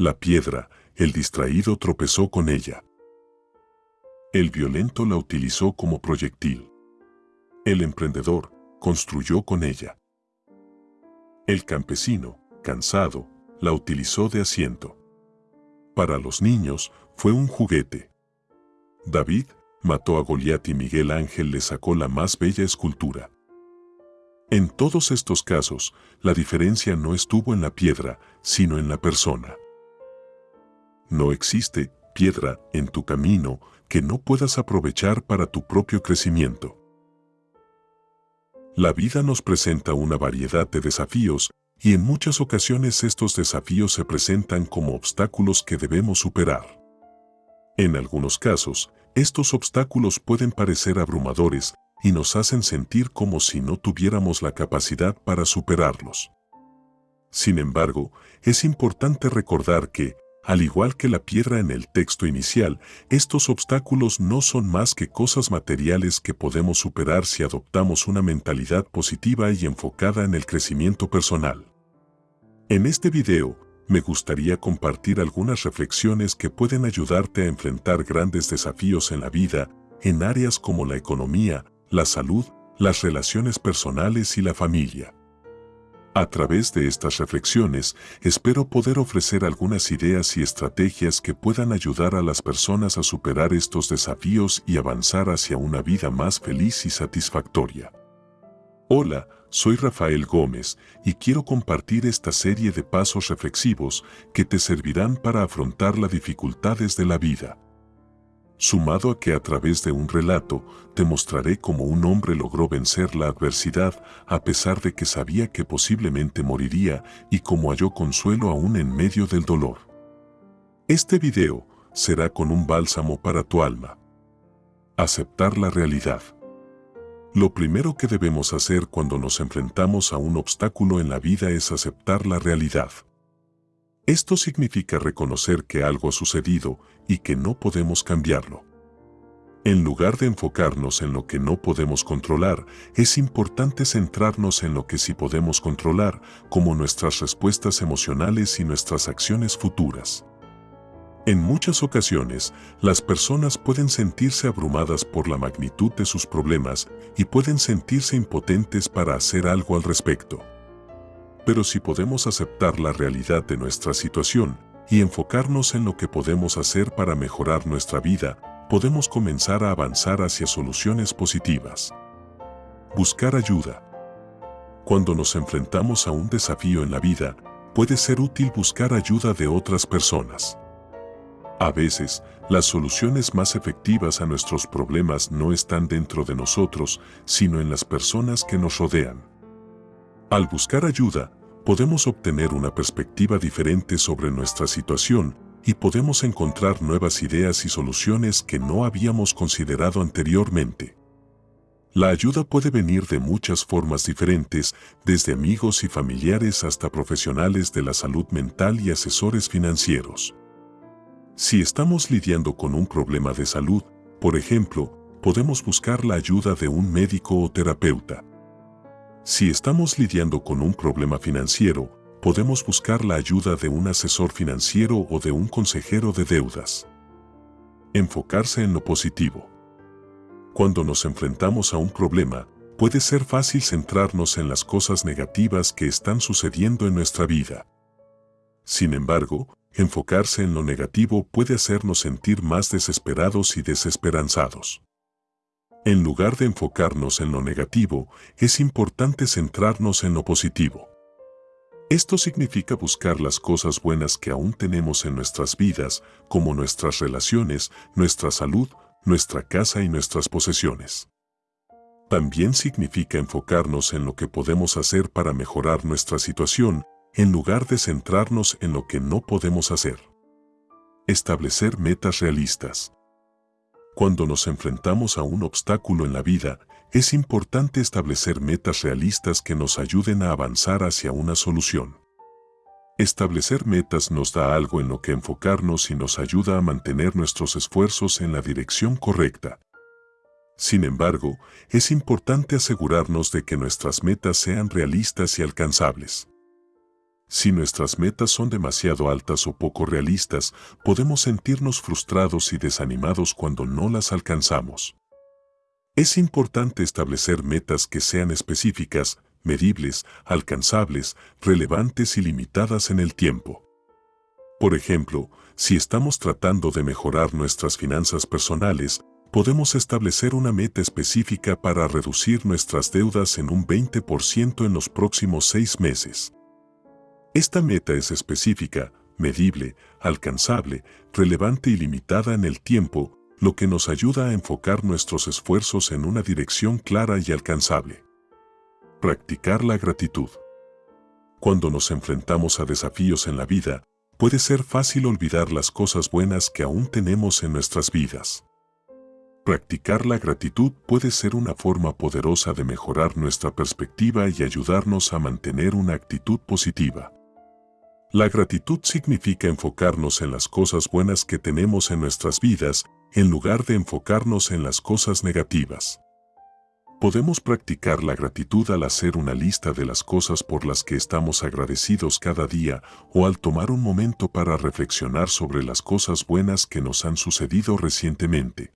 La piedra, el distraído tropezó con ella. El violento la utilizó como proyectil. El emprendedor construyó con ella. El campesino, cansado, la utilizó de asiento. Para los niños fue un juguete. David mató a Goliat y Miguel Ángel le sacó la más bella escultura. En todos estos casos, la diferencia no estuvo en la piedra, sino en la persona. No existe piedra en tu camino que no puedas aprovechar para tu propio crecimiento. La vida nos presenta una variedad de desafíos y en muchas ocasiones estos desafíos se presentan como obstáculos que debemos superar. En algunos casos, estos obstáculos pueden parecer abrumadores y nos hacen sentir como si no tuviéramos la capacidad para superarlos. Sin embargo, es importante recordar que, al igual que la piedra en el texto inicial, estos obstáculos no son más que cosas materiales que podemos superar si adoptamos una mentalidad positiva y enfocada en el crecimiento personal. En este video, me gustaría compartir algunas reflexiones que pueden ayudarte a enfrentar grandes desafíos en la vida, en áreas como la economía, la salud, las relaciones personales y la familia. A través de estas reflexiones, espero poder ofrecer algunas ideas y estrategias que puedan ayudar a las personas a superar estos desafíos y avanzar hacia una vida más feliz y satisfactoria. Hola, soy Rafael Gómez y quiero compartir esta serie de pasos reflexivos que te servirán para afrontar las dificultades de la vida sumado a que a través de un relato te mostraré cómo un hombre logró vencer la adversidad a pesar de que sabía que posiblemente moriría y cómo halló consuelo aún en medio del dolor. Este video será con un bálsamo para tu alma. Aceptar la realidad. Lo primero que debemos hacer cuando nos enfrentamos a un obstáculo en la vida es aceptar la realidad. Esto significa reconocer que algo ha sucedido y que no podemos cambiarlo. En lugar de enfocarnos en lo que no podemos controlar, es importante centrarnos en lo que sí podemos controlar, como nuestras respuestas emocionales y nuestras acciones futuras. En muchas ocasiones, las personas pueden sentirse abrumadas por la magnitud de sus problemas y pueden sentirse impotentes para hacer algo al respecto. Pero si podemos aceptar la realidad de nuestra situación y enfocarnos en lo que podemos hacer para mejorar nuestra vida, podemos comenzar a avanzar hacia soluciones positivas. Buscar ayuda. Cuando nos enfrentamos a un desafío en la vida, puede ser útil buscar ayuda de otras personas. A veces, las soluciones más efectivas a nuestros problemas no están dentro de nosotros, sino en las personas que nos rodean. Al buscar ayuda, podemos obtener una perspectiva diferente sobre nuestra situación y podemos encontrar nuevas ideas y soluciones que no habíamos considerado anteriormente. La ayuda puede venir de muchas formas diferentes, desde amigos y familiares hasta profesionales de la salud mental y asesores financieros. Si estamos lidiando con un problema de salud, por ejemplo, podemos buscar la ayuda de un médico o terapeuta. Si estamos lidiando con un problema financiero, podemos buscar la ayuda de un asesor financiero o de un consejero de deudas. Enfocarse en lo positivo. Cuando nos enfrentamos a un problema, puede ser fácil centrarnos en las cosas negativas que están sucediendo en nuestra vida. Sin embargo, enfocarse en lo negativo puede hacernos sentir más desesperados y desesperanzados. En lugar de enfocarnos en lo negativo, es importante centrarnos en lo positivo. Esto significa buscar las cosas buenas que aún tenemos en nuestras vidas, como nuestras relaciones, nuestra salud, nuestra casa y nuestras posesiones. También significa enfocarnos en lo que podemos hacer para mejorar nuestra situación, en lugar de centrarnos en lo que no podemos hacer. Establecer metas realistas. Cuando nos enfrentamos a un obstáculo en la vida, es importante establecer metas realistas que nos ayuden a avanzar hacia una solución. Establecer metas nos da algo en lo que enfocarnos y nos ayuda a mantener nuestros esfuerzos en la dirección correcta. Sin embargo, es importante asegurarnos de que nuestras metas sean realistas y alcanzables. Si nuestras metas son demasiado altas o poco realistas, podemos sentirnos frustrados y desanimados cuando no las alcanzamos. Es importante establecer metas que sean específicas, medibles, alcanzables, relevantes y limitadas en el tiempo. Por ejemplo, si estamos tratando de mejorar nuestras finanzas personales, podemos establecer una meta específica para reducir nuestras deudas en un 20% en los próximos seis meses. Esta meta es específica, medible, alcanzable, relevante y limitada en el tiempo, lo que nos ayuda a enfocar nuestros esfuerzos en una dirección clara y alcanzable. Practicar la gratitud. Cuando nos enfrentamos a desafíos en la vida, puede ser fácil olvidar las cosas buenas que aún tenemos en nuestras vidas. Practicar la gratitud puede ser una forma poderosa de mejorar nuestra perspectiva y ayudarnos a mantener una actitud positiva. La gratitud significa enfocarnos en las cosas buenas que tenemos en nuestras vidas en lugar de enfocarnos en las cosas negativas. Podemos practicar la gratitud al hacer una lista de las cosas por las que estamos agradecidos cada día o al tomar un momento para reflexionar sobre las cosas buenas que nos han sucedido recientemente.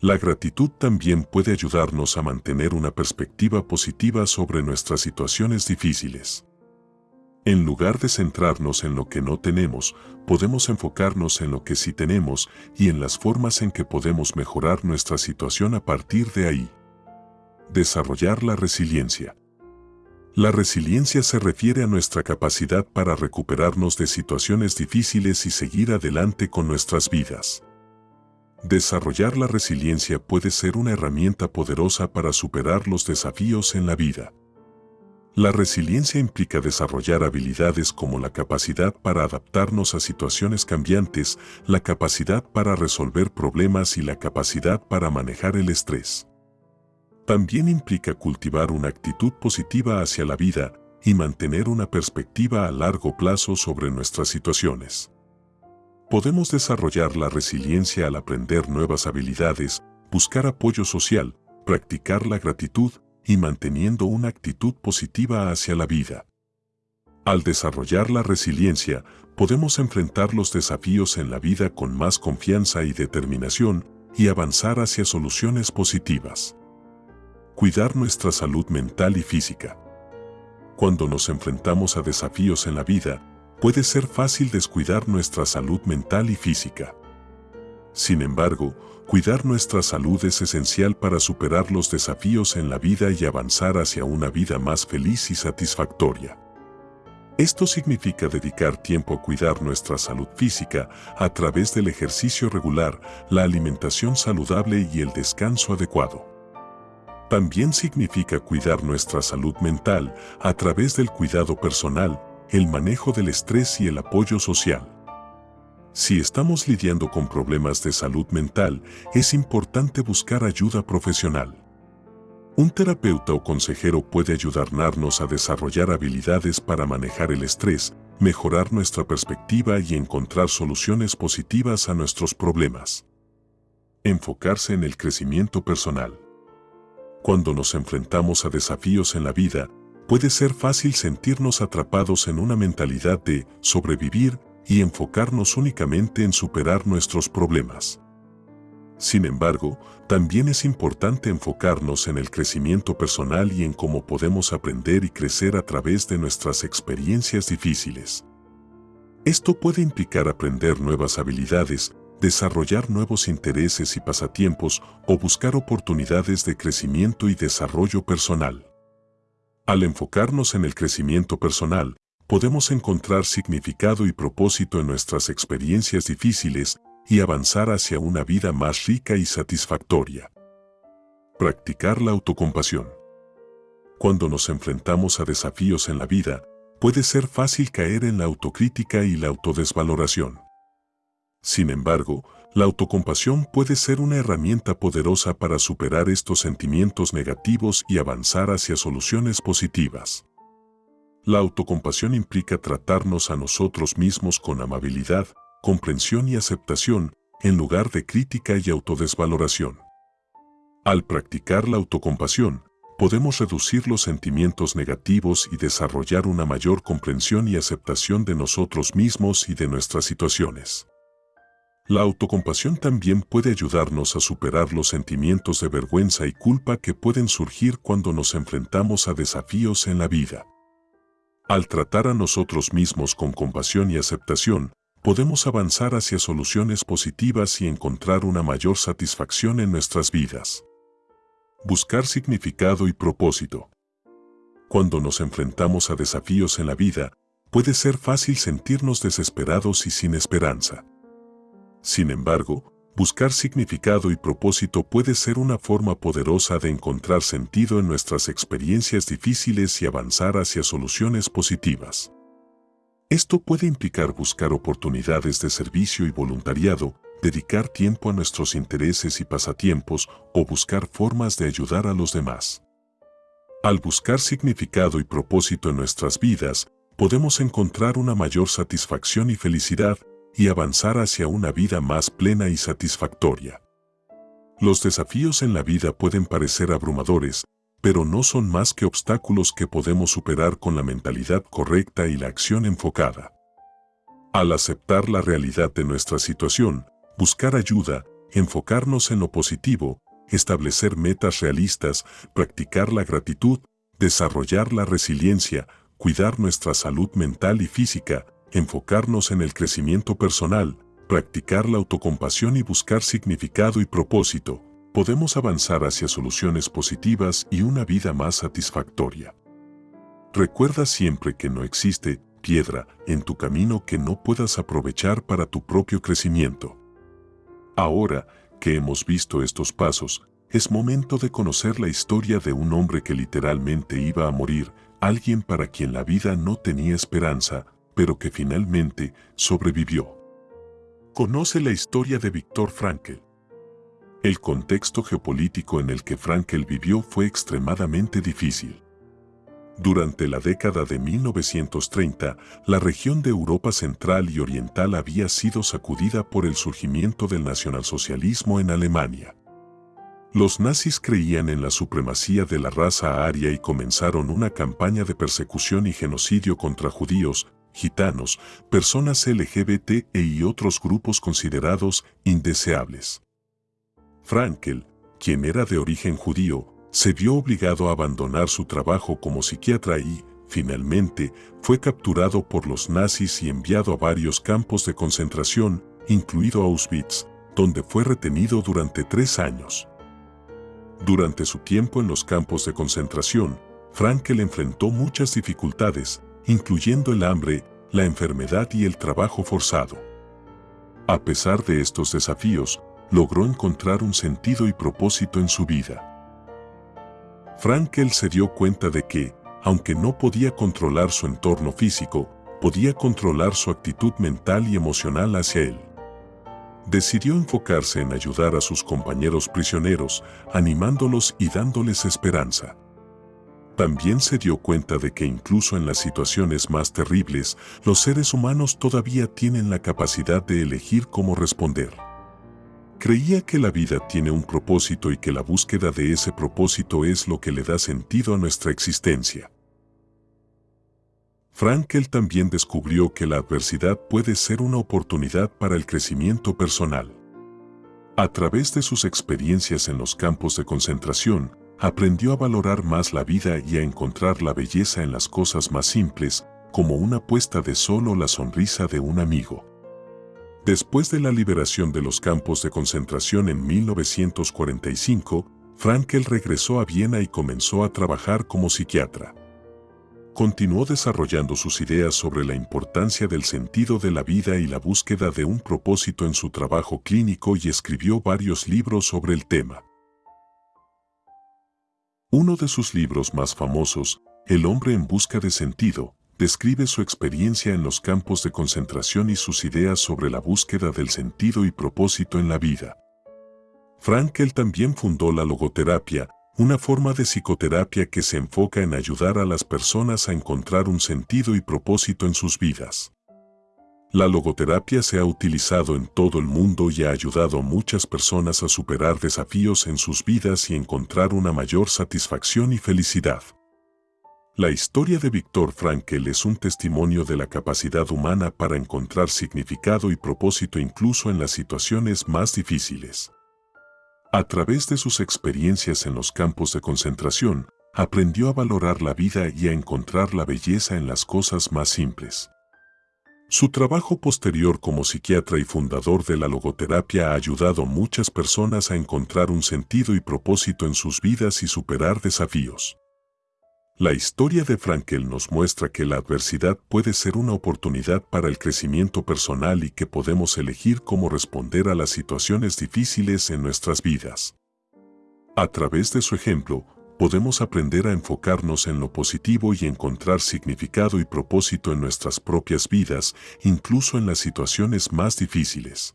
La gratitud también puede ayudarnos a mantener una perspectiva positiva sobre nuestras situaciones difíciles. En lugar de centrarnos en lo que no tenemos, podemos enfocarnos en lo que sí tenemos y en las formas en que podemos mejorar nuestra situación a partir de ahí. Desarrollar la resiliencia. La resiliencia se refiere a nuestra capacidad para recuperarnos de situaciones difíciles y seguir adelante con nuestras vidas. Desarrollar la resiliencia puede ser una herramienta poderosa para superar los desafíos en la vida. La resiliencia implica desarrollar habilidades como la capacidad para adaptarnos a situaciones cambiantes, la capacidad para resolver problemas y la capacidad para manejar el estrés. También implica cultivar una actitud positiva hacia la vida y mantener una perspectiva a largo plazo sobre nuestras situaciones. Podemos desarrollar la resiliencia al aprender nuevas habilidades, buscar apoyo social, practicar la gratitud y manteniendo una actitud positiva hacia la vida. Al desarrollar la resiliencia, podemos enfrentar los desafíos en la vida con más confianza y determinación y avanzar hacia soluciones positivas. Cuidar nuestra salud mental y física. Cuando nos enfrentamos a desafíos en la vida, puede ser fácil descuidar nuestra salud mental y física. Sin embargo, cuidar nuestra salud es esencial para superar los desafíos en la vida y avanzar hacia una vida más feliz y satisfactoria. Esto significa dedicar tiempo a cuidar nuestra salud física a través del ejercicio regular, la alimentación saludable y el descanso adecuado. También significa cuidar nuestra salud mental a través del cuidado personal, el manejo del estrés y el apoyo social. Si estamos lidiando con problemas de salud mental, es importante buscar ayuda profesional. Un terapeuta o consejero puede ayudarnos a desarrollar habilidades para manejar el estrés, mejorar nuestra perspectiva y encontrar soluciones positivas a nuestros problemas. Enfocarse en el crecimiento personal. Cuando nos enfrentamos a desafíos en la vida, puede ser fácil sentirnos atrapados en una mentalidad de sobrevivir y enfocarnos únicamente en superar nuestros problemas. Sin embargo, también es importante enfocarnos en el crecimiento personal y en cómo podemos aprender y crecer a través de nuestras experiencias difíciles. Esto puede implicar aprender nuevas habilidades, desarrollar nuevos intereses y pasatiempos o buscar oportunidades de crecimiento y desarrollo personal. Al enfocarnos en el crecimiento personal, podemos encontrar significado y propósito en nuestras experiencias difíciles y avanzar hacia una vida más rica y satisfactoria. Practicar la autocompasión. Cuando nos enfrentamos a desafíos en la vida, puede ser fácil caer en la autocrítica y la autodesvaloración. Sin embargo, la autocompasión puede ser una herramienta poderosa para superar estos sentimientos negativos y avanzar hacia soluciones positivas. La autocompasión implica tratarnos a nosotros mismos con amabilidad, comprensión y aceptación, en lugar de crítica y autodesvaloración. Al practicar la autocompasión, podemos reducir los sentimientos negativos y desarrollar una mayor comprensión y aceptación de nosotros mismos y de nuestras situaciones. La autocompasión también puede ayudarnos a superar los sentimientos de vergüenza y culpa que pueden surgir cuando nos enfrentamos a desafíos en la vida. Al tratar a nosotros mismos con compasión y aceptación, podemos avanzar hacia soluciones positivas y encontrar una mayor satisfacción en nuestras vidas. Buscar significado y propósito. Cuando nos enfrentamos a desafíos en la vida, puede ser fácil sentirnos desesperados y sin esperanza. Sin embargo, buscar significado y propósito puede ser una forma poderosa de encontrar sentido en nuestras experiencias difíciles y avanzar hacia soluciones positivas. Esto puede implicar buscar oportunidades de servicio y voluntariado, dedicar tiempo a nuestros intereses y pasatiempos o buscar formas de ayudar a los demás. Al buscar significado y propósito en nuestras vidas, podemos encontrar una mayor satisfacción y felicidad y avanzar hacia una vida más plena y satisfactoria. Los desafíos en la vida pueden parecer abrumadores, pero no son más que obstáculos que podemos superar con la mentalidad correcta y la acción enfocada. Al aceptar la realidad de nuestra situación, buscar ayuda, enfocarnos en lo positivo, establecer metas realistas, practicar la gratitud, desarrollar la resiliencia, cuidar nuestra salud mental y física, enfocarnos en el crecimiento personal, practicar la autocompasión y buscar significado y propósito, podemos avanzar hacia soluciones positivas y una vida más satisfactoria. Recuerda siempre que no existe piedra en tu camino que no puedas aprovechar para tu propio crecimiento. Ahora que hemos visto estos pasos, es momento de conocer la historia de un hombre que literalmente iba a morir, alguien para quien la vida no tenía esperanza, pero que finalmente sobrevivió. Conoce la historia de Víctor Frankl. El contexto geopolítico en el que Frankl vivió fue extremadamente difícil. Durante la década de 1930, la región de Europa Central y Oriental había sido sacudida por el surgimiento del nacionalsocialismo en Alemania. Los nazis creían en la supremacía de la raza aria y comenzaron una campaña de persecución y genocidio contra judíos, gitanos, personas LGBT e y otros grupos considerados indeseables. Frankel, quien era de origen judío, se vio obligado a abandonar su trabajo como psiquiatra y, finalmente, fue capturado por los nazis y enviado a varios campos de concentración, incluido Auschwitz, donde fue retenido durante tres años. Durante su tiempo en los campos de concentración, Frankel enfrentó muchas dificultades, incluyendo el hambre, la enfermedad y el trabajo forzado. A pesar de estos desafíos, logró encontrar un sentido y propósito en su vida. Frankel se dio cuenta de que, aunque no podía controlar su entorno físico, podía controlar su actitud mental y emocional hacia él. Decidió enfocarse en ayudar a sus compañeros prisioneros, animándolos y dándoles esperanza. También se dio cuenta de que incluso en las situaciones más terribles, los seres humanos todavía tienen la capacidad de elegir cómo responder. Creía que la vida tiene un propósito y que la búsqueda de ese propósito es lo que le da sentido a nuestra existencia. Frankel también descubrió que la adversidad puede ser una oportunidad para el crecimiento personal. A través de sus experiencias en los campos de concentración, aprendió a valorar más la vida y a encontrar la belleza en las cosas más simples, como una puesta de sol o la sonrisa de un amigo. Después de la liberación de los campos de concentración en 1945, Frankel regresó a Viena y comenzó a trabajar como psiquiatra. Continuó desarrollando sus ideas sobre la importancia del sentido de la vida y la búsqueda de un propósito en su trabajo clínico y escribió varios libros sobre el tema. Uno de sus libros más famosos, El hombre en busca de sentido, describe su experiencia en los campos de concentración y sus ideas sobre la búsqueda del sentido y propósito en la vida. Frankel también fundó la logoterapia, una forma de psicoterapia que se enfoca en ayudar a las personas a encontrar un sentido y propósito en sus vidas. La logoterapia se ha utilizado en todo el mundo y ha ayudado a muchas personas a superar desafíos en sus vidas y encontrar una mayor satisfacción y felicidad. La historia de Víctor Frankel es un testimonio de la capacidad humana para encontrar significado y propósito incluso en las situaciones más difíciles. A través de sus experiencias en los campos de concentración, aprendió a valorar la vida y a encontrar la belleza en las cosas más simples. Su trabajo posterior como psiquiatra y fundador de la logoterapia ha ayudado a muchas personas a encontrar un sentido y propósito en sus vidas y superar desafíos. La historia de Frankel nos muestra que la adversidad puede ser una oportunidad para el crecimiento personal y que podemos elegir cómo responder a las situaciones difíciles en nuestras vidas. A través de su ejemplo, podemos aprender a enfocarnos en lo positivo y encontrar significado y propósito en nuestras propias vidas, incluso en las situaciones más difíciles.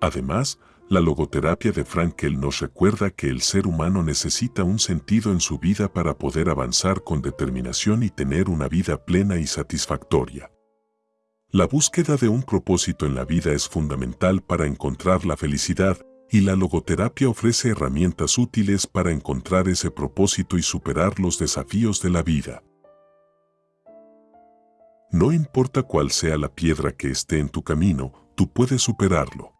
Además, la logoterapia de Frankel nos recuerda que el ser humano necesita un sentido en su vida para poder avanzar con determinación y tener una vida plena y satisfactoria. La búsqueda de un propósito en la vida es fundamental para encontrar la felicidad, y la logoterapia ofrece herramientas útiles para encontrar ese propósito y superar los desafíos de la vida. No importa cuál sea la piedra que esté en tu camino, tú puedes superarlo.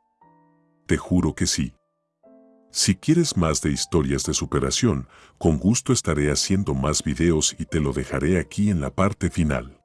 Te juro que sí. Si quieres más de historias de superación, con gusto estaré haciendo más videos y te lo dejaré aquí en la parte final.